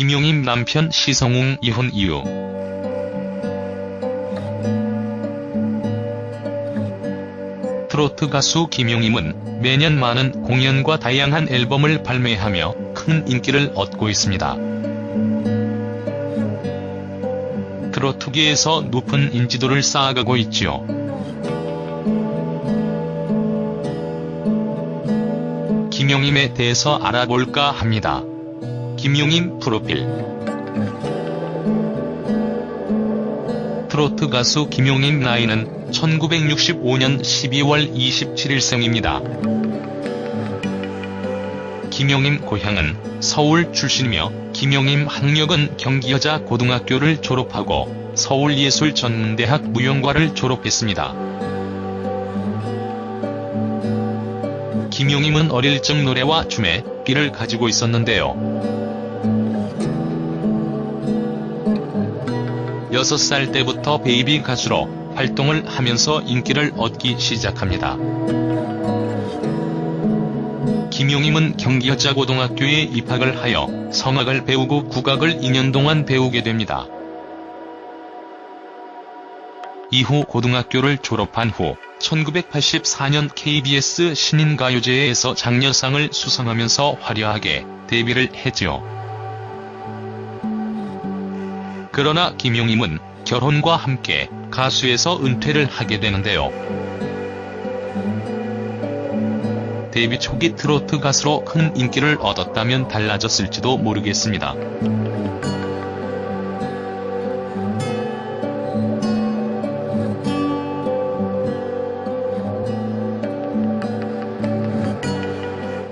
김용임 남편 시성웅 이혼 이유 트로트 가수 김용임은 매년 많은 공연과 다양한 앨범을 발매하며 큰 인기를 얻고 있습니다. 트로트계에서 높은 인지도를 쌓아가고 있지요. 김용임에 대해서 알아볼까 합니다. 김용임 프로필 트로트 가수 김용임 나이는 1965년 12월 27일 생입니다. 김용임 고향은 서울 출신이며 김용임 학력은 경기여자 고등학교를 졸업하고 서울예술전문대학 무용과를 졸업했습니다. 김용임은 어릴 적 노래와 춤에 끼를 가지고 있었는데요. 6살 때부터 베이비 가수로 활동을 하면서 인기를 얻기 시작합니다. 김용임은 경기여자고등학교에 입학을 하여 성악을 배우고 국악을 2년 동안 배우게 됩니다. 이후 고등학교를 졸업한 후 1984년 KBS 신인가요제에서 장려상을 수상하면서 화려하게 데뷔를 했지요. 그러나 김용임은 결혼과 함께 가수에서 은퇴를 하게 되는데요. 데뷔 초기 트로트 가수로 큰 인기를 얻었다면 달라졌을지도 모르겠습니다.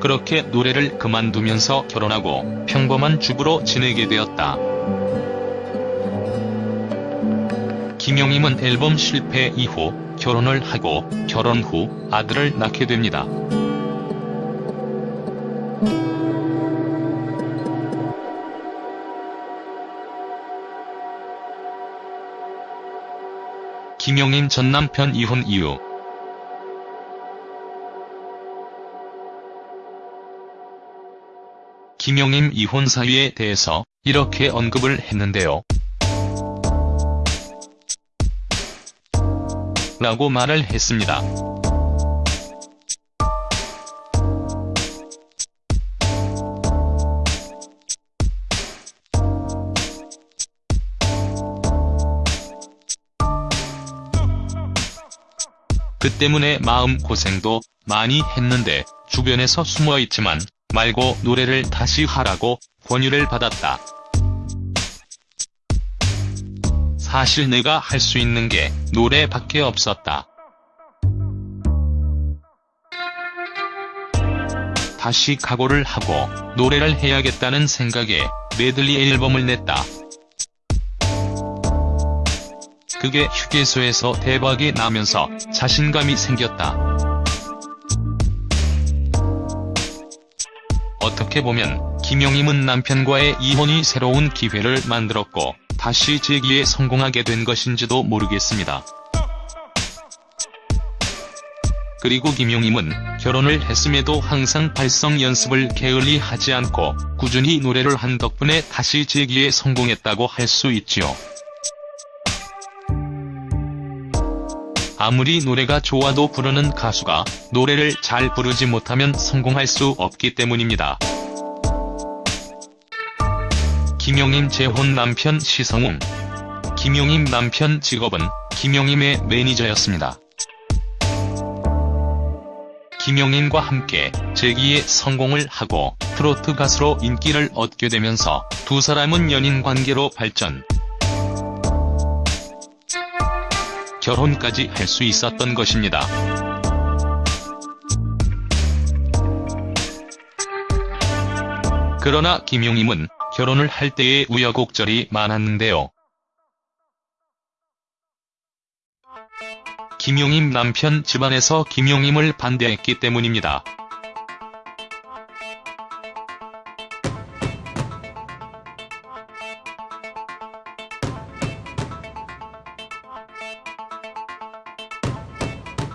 그렇게 노래를 그만두면서 결혼하고 평범한 주부로 지내게 되었다. 김용임은 앨범 실패 이후 결혼을 하고 결혼 후 아들을 낳게 됩니다. 김용임 전 남편 이혼 이유 김용임 이혼 사유에 대해서 이렇게 언급을 했는데요. 라고 말을 했습니다. 그 때문에 마음 고생도 많이 했는데 주변에서 숨어있지만 말고 노래를 다시 하라고 권유를 받았다. 사실 내가 할 수 있는 게 노래밖에 없었다. 다시 각오를 하고 노래를 해야겠다는 생각에 메들리 앨범을 냈다. 그게 휴게소에서 대박이 나면서 자신감이 생겼다. 어떻게 보면 김용임은 남편과의 이혼이 새로운 기회를 만들었고 다시 재기에 성공하게 된 것인지도 모르겠습니다. 그리고 김용임은 결혼을 했음에도 항상 발성 연습을 게을리 하지 않고 꾸준히 노래를 한 덕분에 다시 재기에 성공했다고 할 수 있지요. 아무리 노래가 좋아도 부르는 가수가 노래를 잘 부르지 못하면 성공할 수 없기 때문입니다. 김용임 재혼 남편 시성웅 김용임 남편 직업은 김용임의 매니저였습니다. 김용임과 함께 재기에 성공을 하고 트로트 가수로 인기를 얻게 되면서 두 사람은 연인 관계로 발전. 결혼까지 할 수 있었던 것입니다. 그러나 김용임은 결혼을 할 때의 우여곡절이 많았는데요. 김용임 남편 집안에서 김용임을 반대했기 때문입니다.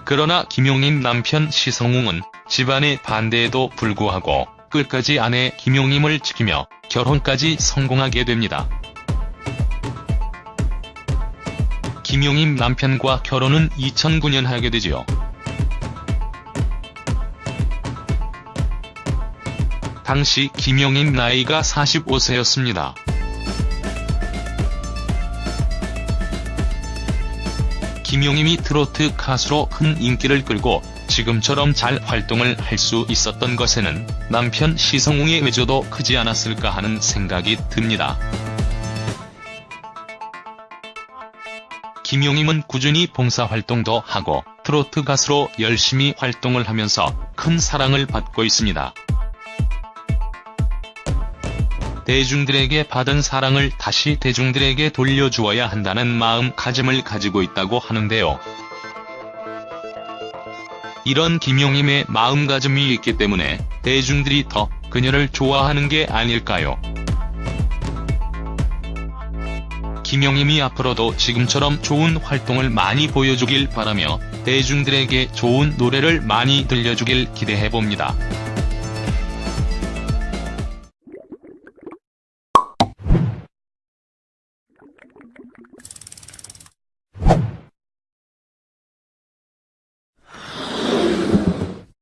그러나 김용임 남편 시성웅은 집안의 반대에도 불구하고 끝까지 아내 김용임을 지키며 결혼까지 성공하게 됩니다. 김용임 남편과 결혼은 2009년 하게 되지요. 당시 김용임 나이가 45세였습니다. 김용임이 트로트 가수로 큰 인기를 끌고 지금처럼 잘 활동을 할 수 있었던 것에는 남편 시성웅의 외조도 크지 않았을까 하는 생각이 듭니다. 김용임은 꾸준히 봉사활동도 하고 트로트 가수로 열심히 활동을 하면서 큰 사랑을 받고 있습니다. 대중들에게 받은 사랑을 다시 대중들에게 돌려주어야 한다는 마음가짐을 가지고 있다고 하는데요. 이런 김용임의 마음가짐이 있기 때문에 대중들이 더 그녀를 좋아하는 게 아닐까요? 김용임이 앞으로도 지금처럼 좋은 활동을 많이 보여주길 바라며 대중들에게 좋은 노래를 많이 들려주길 기대해봅니다.